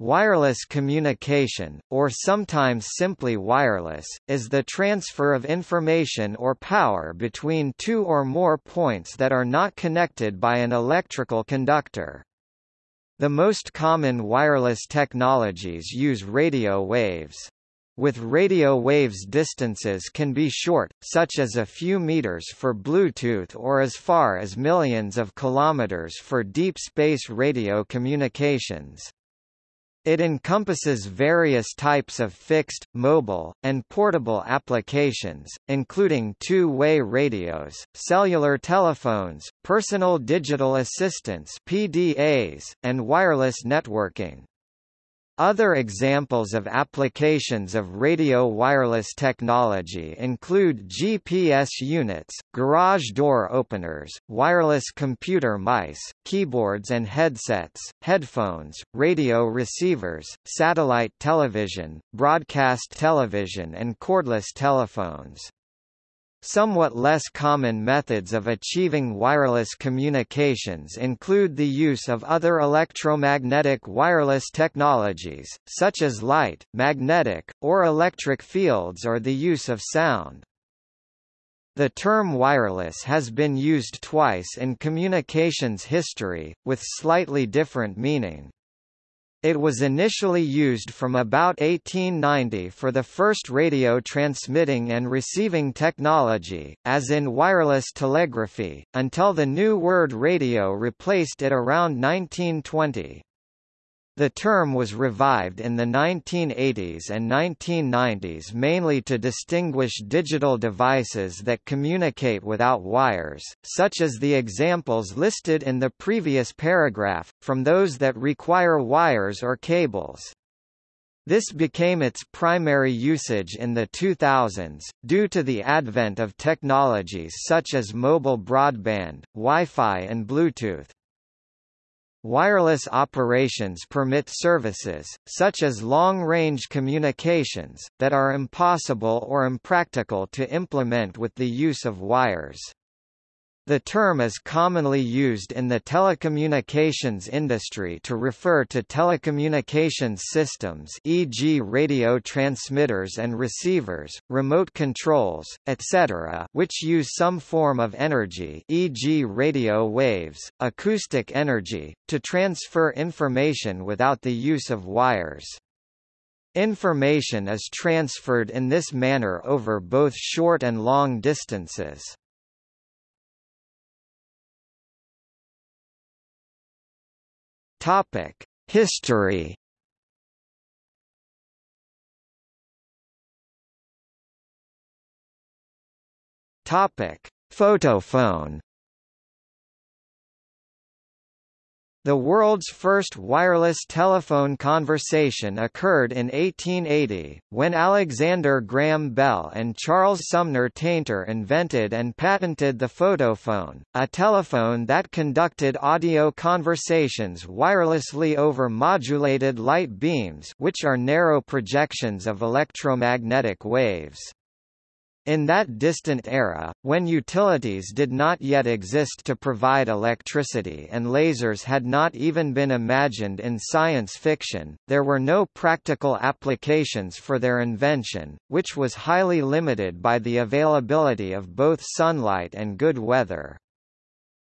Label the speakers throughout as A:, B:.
A: Wireless communication, or sometimes simply wireless, is the transfer of information or power between two or more points that are not connected by an electrical conductor. The most common wireless technologies use radio waves. With radio waves distances can be short, such as a few meters for Bluetooth or as far as millions of kilometers for deep space radio communications. It encompasses various types of fixed, mobile, and portable applications, including two-way radios, cellular telephones, personal digital assistants PDAs, and wireless networking. Other examples of applications of radio wireless technology include GPS units, garage door openers, wireless computer mice, keyboards and headsets, headphones, radio receivers, satellite television, broadcast television and cordless telephones. Somewhat less common methods of achieving wireless communications include the use of other electromagnetic wireless technologies, such as light, magnetic, or electric fields or the use of sound. The term wireless has been used twice in communications history, with slightly different meaning. It was initially used from about 1890 for the first radio transmitting and receiving technology, as in wireless telegraphy, until the new word radio replaced it around 1920. The term was revived in the 1980s and 1990s mainly to distinguish digital devices that communicate without wires, such as the examples listed in the previous paragraph, from those that require wires or cables. This became its primary usage in the 2000s, due to the advent of technologies such as mobile broadband, Wi-Fi and Bluetooth. Wireless operations permit services, such as long-range communications, that are impossible or impractical to implement with the use of wires. The term is commonly used in the telecommunications industry to refer to telecommunications systems e.g. radio transmitters and receivers, remote controls, etc. which use some form of energy e.g. radio waves, acoustic energy, to transfer information without the use of wires. Information is transferred in this manner over both short and long distances. Topic: History. Topic: Photophone. The world's first wireless telephone conversation occurred in 1880, when Alexander Graham Bell and Charles Sumner Tainter invented and patented the photophone, a telephone that conducted audio conversations wirelessly over modulated light beams which are narrow projections of electromagnetic waves. In that distant era, when utilities did not yet exist to provide electricity and lasers had not even been imagined in science fiction, there were no practical applications for their invention, which was highly limited by the availability of both sunlight and good weather.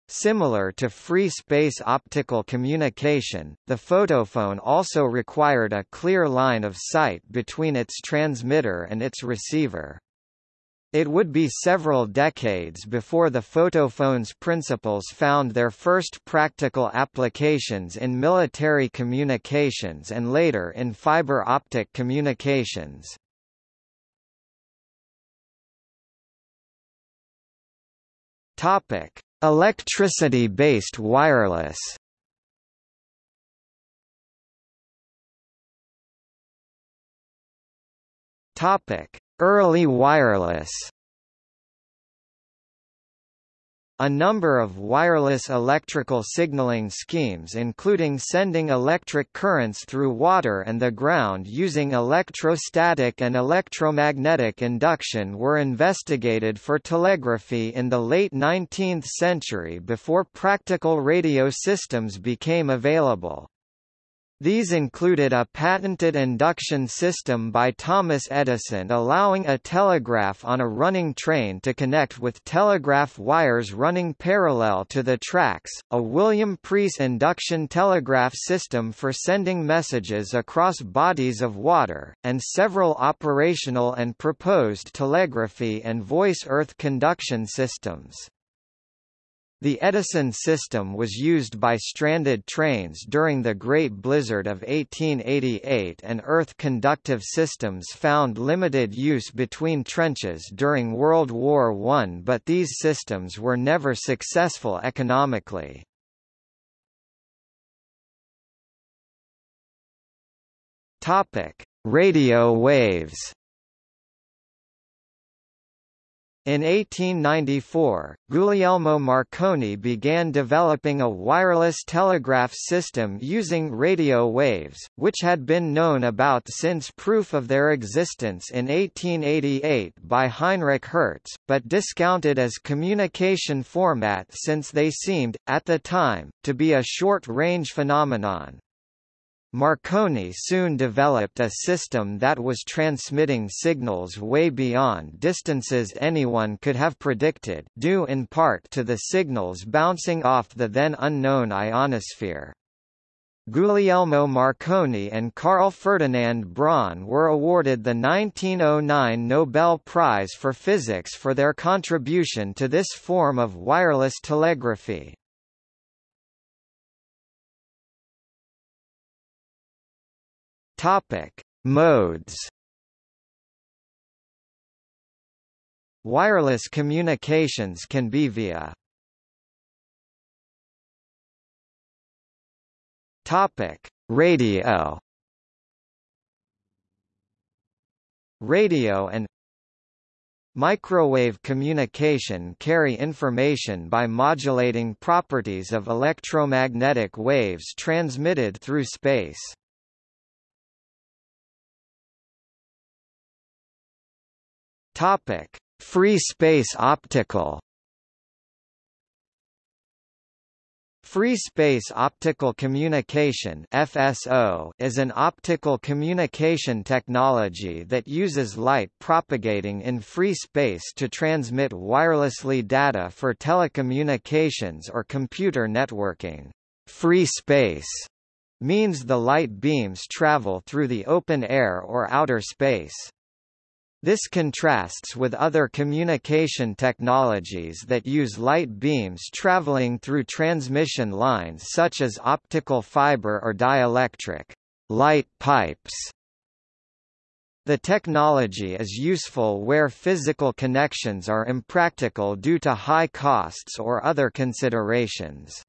A: Similar to free space optical communication, the photophone also required a clear line of sight between its transmitter and its receiver. It would be several decades before the photophone's principles found their first practical applications in military communications and later in fiber optic communications. Topic: Electricity-based wireless. Topic: Early wireless a number of wireless electrical signaling schemes including sending electric currents through water and the ground using electrostatic and electromagnetic induction were investigated for telegraphy in the late 19th century before practical radio systems became available. These included a patented induction system by Thomas Edison allowing a telegraph on a running train to connect with telegraph wires running parallel to the tracks, a William Preece induction telegraph system for sending messages across bodies of water, and several operational and proposed telegraphy and voice-earth conduction systems. The Edison system was used by stranded trains during the Great Blizzard of 1888 and earth-conductive systems found limited use between trenches during World War I but these systems were never successful economically. Radio waves In 1894, Guglielmo Marconi began developing a wireless telegraph system using radio waves, which had been known about since proof of their existence in 1888 by Heinrich Hertz, but discounted as communication format since they seemed, at the time, to be a short-range phenomenon. Marconi soon developed a system that was transmitting signals way beyond distances anyone could have predicted due in part to the signals bouncing off the then unknown ionosphere. Guglielmo Marconi and Carl Ferdinand Braun were awarded the 1909 Nobel Prize for Physics for their contribution to this form of wireless telegraphy. Topic: Modes. Wireless communications can be via Topic: Radio. Radio and Microwave communication carry information by modulating properties of electromagnetic waves transmitted through space. Topic: Free space optical. Free space optical communication (FSO) is an optical communication technology that uses light propagating in free space to transmit wirelessly data for telecommunications or computer networking. Free space means the light beams travel through the open air or outer space. This contrasts with other communication technologies that use light beams traveling through transmission lines such as optical fiber or dielectric light pipes. The technology is useful where physical connections are impractical due to high costs or other considerations.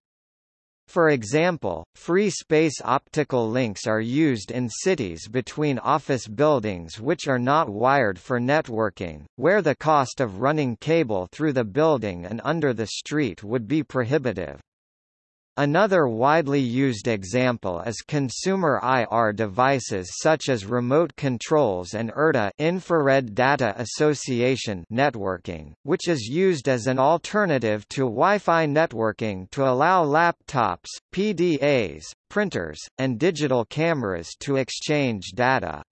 A: For example, free space optical links are used in cities between office buildings which are not wired for networking, where the cost of running cable through the building and under the street would be prohibitive. Another widely used example is consumer IR devices such as remote controls and IRDA infrared data association networking, which is used as an alternative to Wi-Fi networking to allow laptops, PDAs, printers, and digital cameras to exchange data.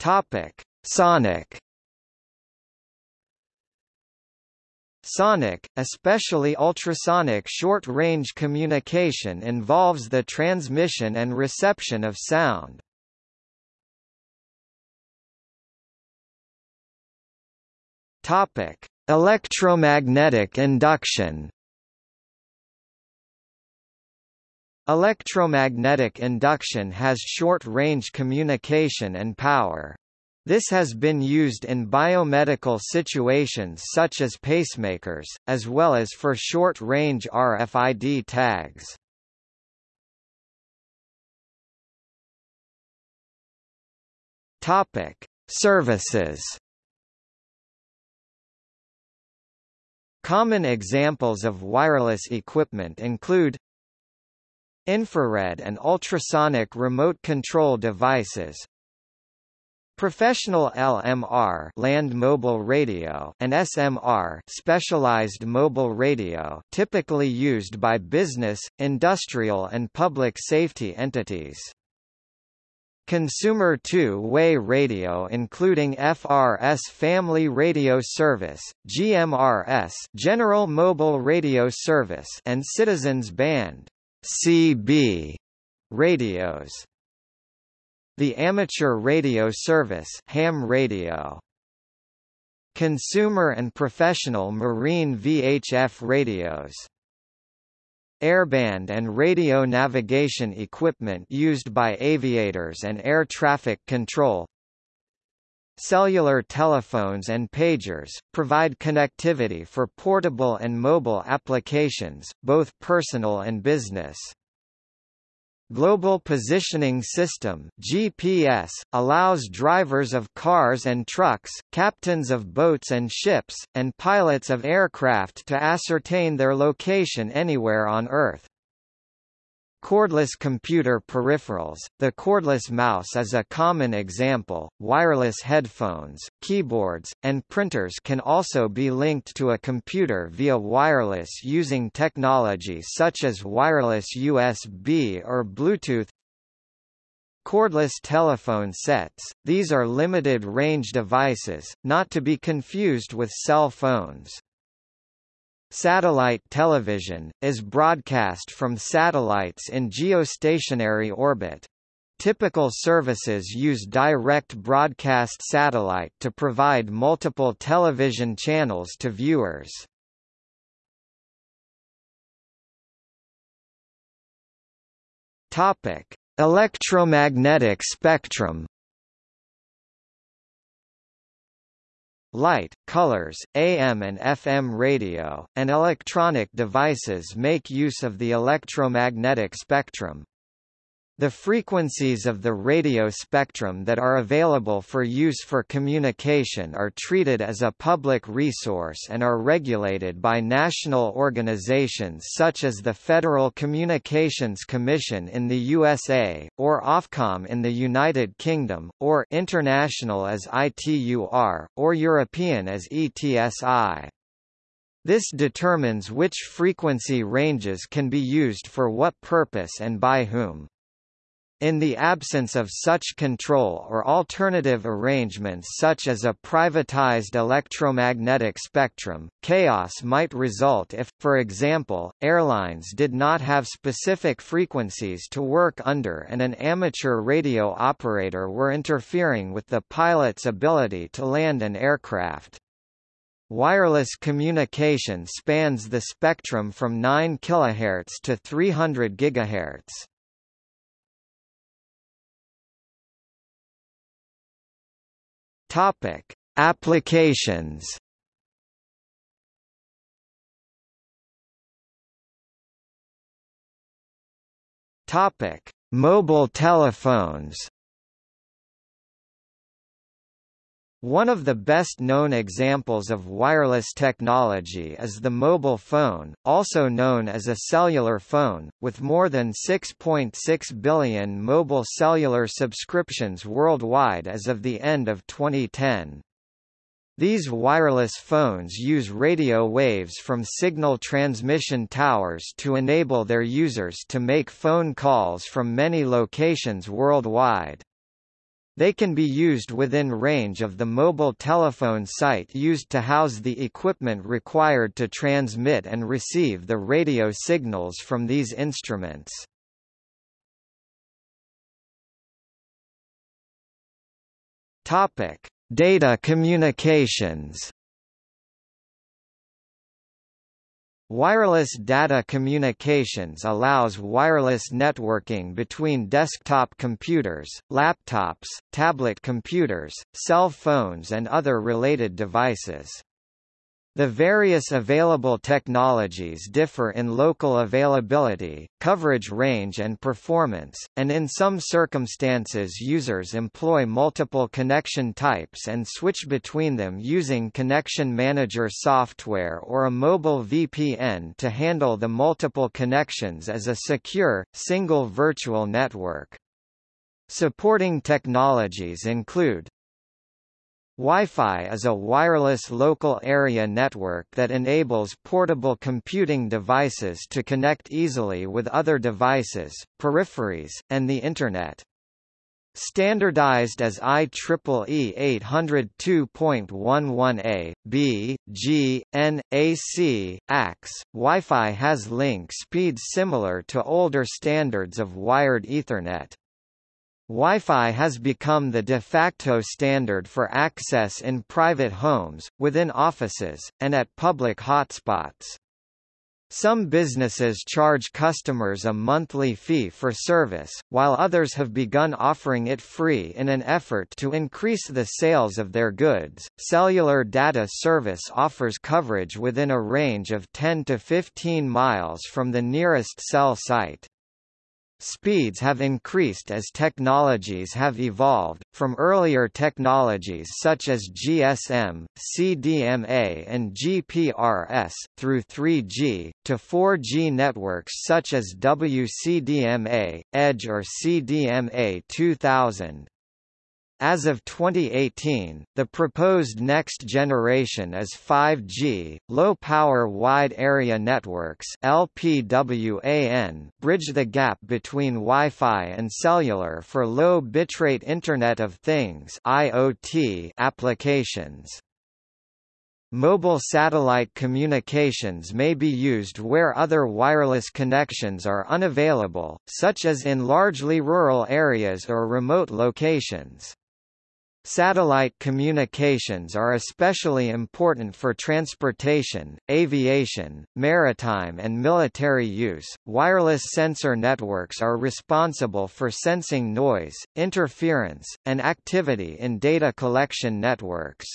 A: Topic: Sonic Sonic, especially ultrasonic short-range communication involves the transmission and reception of sound. Electromagnetic induction. Electromagnetic induction has short-range communication and power. This has been used in biomedical situations such as pacemakers, as well as for short-range RFID tags. Topic: Services. Common examples of wireless equipment include infrared and ultrasonic remote control devices, Professional LMR land mobile radio and SMR specialized mobile radio typically used by business, industrial and public safety entities. Consumer two-way radio including FRS Family Radio Service, GMRS General Mobile Radio Service and Citizens Band CB radios. The Amateur Radio Service ham radio. Consumer and professional marine VHF radios. Airband and radio navigation equipment used by aviators and air traffic control Cellular telephones and pagers, provide connectivity for portable and mobile applications, both personal and business. Global Positioning System GPS, allows drivers of cars and trucks, captains of boats and ships, and pilots of aircraft to ascertain their location anywhere on Earth. Cordless computer peripherals The cordless mouse is a common example. Wireless headphones, keyboards, and printers can also be linked to a computer via wireless using technology such as wireless USB or Bluetooth. Cordless telephone sets These are limited-range devices, not to be confused with cell phones. Satellite television, is broadcast from satellites in geostationary orbit. Typical services use direct broadcast satellite to provide multiple television channels to viewers. Topic: Electromagnetic spectrum Light, colors, AM and FM radio, and electronic devices make use of the electromagnetic spectrum. The frequencies of the radio spectrum that are available for use for communication are treated as a public resource and are regulated by national organizations such as the Federal Communications Commission in the USA, or Ofcom in the United Kingdom, or International as ITUR, or European as ETSI. This determines which frequency ranges can be used for what purpose and by whom. In the absence of such control or alternative arrangements such as a privatized electromagnetic spectrum, chaos might result if, for example, airlines did not have specific frequencies to work under and an amateur radio operator were interfering with the pilot's ability to land an aircraft. Wireless communication spans the spectrum from 9 kHz to 300 GHz. Topic: Applications. Topic: Mobile telephones. One of the best-known examples of wireless technology is the mobile phone, also known as a cellular phone, with more than 6.6 .6 billion mobile cellular subscriptions worldwide as of the end of 2010. These wireless phones use radio waves from signal transmission towers to enable their users to make phone calls from many locations worldwide. They can be used within range of the mobile telephone site used to house the equipment required to transmit and receive the radio signals from these instruments. Topic: Data communications. Wireless data communications allows wireless networking between desktop computers, laptops, tablet computers, cell phones and other related devices. The various available technologies differ in local availability, coverage range and performance, and in some circumstances users employ multiple connection types and switch between them using Connection Manager software or a mobile VPN to handle the multiple connections as a secure, single virtual network. Supporting technologies include Wi-Fi is a wireless local area network that enables portable computing devices to connect easily with other devices, peripheries, and the Internet. Standardized as IEEE 802.11a, b, g, n, ac, AX, Wi-Fi has link speeds similar to older standards of wired Ethernet. Wi-Fi has become the de facto standard for access in private homes, within offices, and at public hotspots. Some businesses charge customers a monthly fee for service, while others have begun offering it free in an effort to increase the sales of their goods. Cellular data service offers coverage within a range of 10 to 15 miles from the nearest cell site. Speeds have increased as technologies have evolved, from earlier technologies such as GSM, CDMA and GPRS, through 3G, to 4G networks such as WCDMA, EDGE or CDMA 2000. As of 2018, the proposed next generation is 5G, low-power wide area networks LPWAN bridge the gap between Wi-Fi and cellular for low bitrate Internet of Things IoT applications. Mobile satellite communications may be used where other wireless connections are unavailable, such as in largely rural areas or remote locations. Satellite communications are especially important for transportation, aviation, maritime and military use. Wireless sensor networks are responsible for sensing noise, interference, and activity in data collection networks.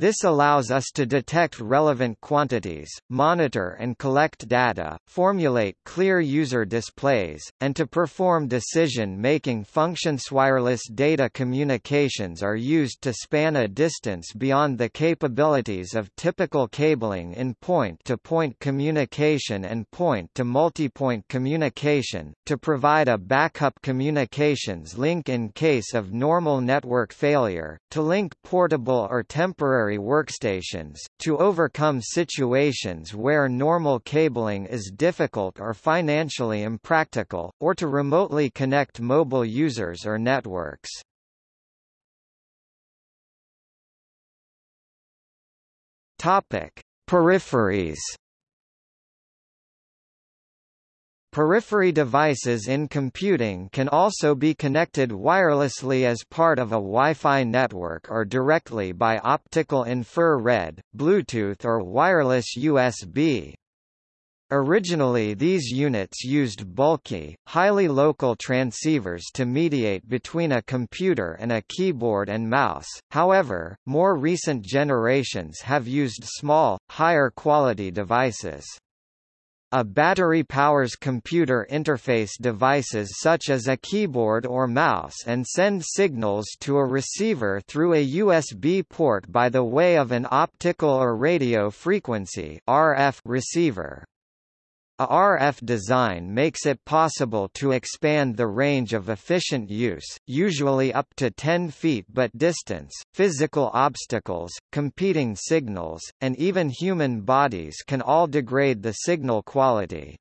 A: This allows us to detect relevant quantities, monitor and collect data, formulate clear user displays, and to perform decision-making functions. Wireless data communications are used to span a distance beyond the capabilities of typical cabling in point-to-point -point communication and point-to-multipoint communication, to provide a backup communications link in case of normal network failure, to link portable or temporary workstations, to overcome situations where normal cabling is difficult or financially impractical, or to remotely connect mobile users or networks. Topic: Peripheries Periphery devices in computing can also be connected wirelessly as part of a Wi-Fi network or directly by optical infrared, Bluetooth or wireless USB. Originally these units used bulky, highly local transceivers to mediate between a computer and a keyboard and mouse, however, more recent generations have used small, higher quality devices. A battery powers computer interface devices such as a keyboard or mouse and send signals to a receiver through a USB port by the way of an optical or radio frequency RF receiver. A RF design makes it possible to expand the range of efficient use, usually up to 10 feet but distance, physical obstacles, competing signals, and even human bodies can all degrade the signal quality.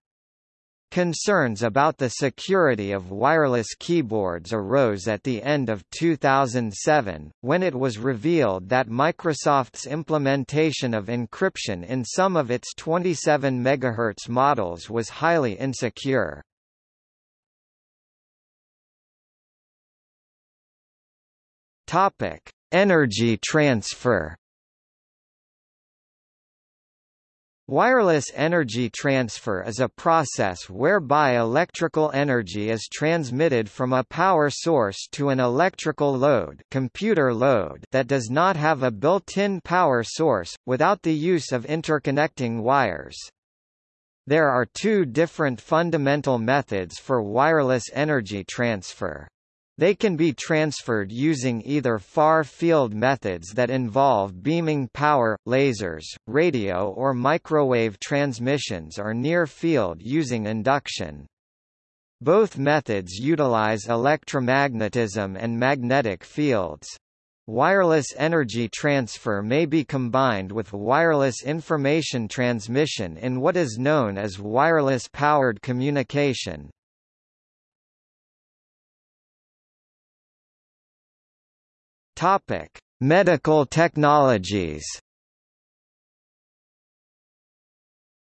A: Concerns about the security of wireless keyboards arose at the end of 2007, when it was revealed that Microsoft's implementation of encryption in some of its 27 MHz models was highly insecure. Energy transfer. Wireless energy transfer is a process whereby electrical energy is transmitted from a power source to an electrical load, computer load that does not have a built-in power source, without the use of interconnecting wires. There are two different fundamental methods for wireless energy transfer. They can be transferred using either far-field methods that involve beaming power, lasers, radio or microwave transmissions or near-field using induction. Both methods utilize electromagnetism and magnetic fields. wireless energy transfer may be combined with wireless information transmission in what is known as wireless powered communication. Topic: Medical technologies.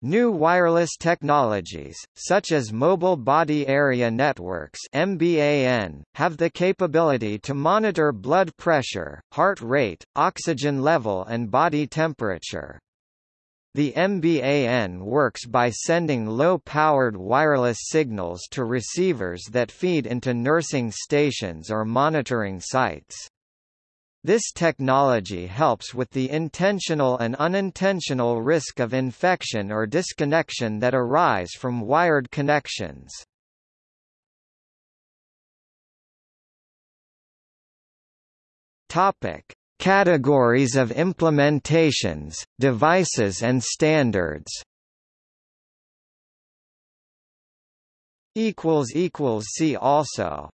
A: New wireless technologies, such as Mobile Body Area Networks MBAN, have the capability to monitor blood pressure, heart rate, oxygen level and body temperature. The MBAN works by sending low-powered wireless signals to receivers that feed into nursing stations or monitoring sites. This technology helps with the intentional and unintentional risk of infection or disconnection that arise from wired connections. Topic: Categories of implementations, devices and standards. equals equals see also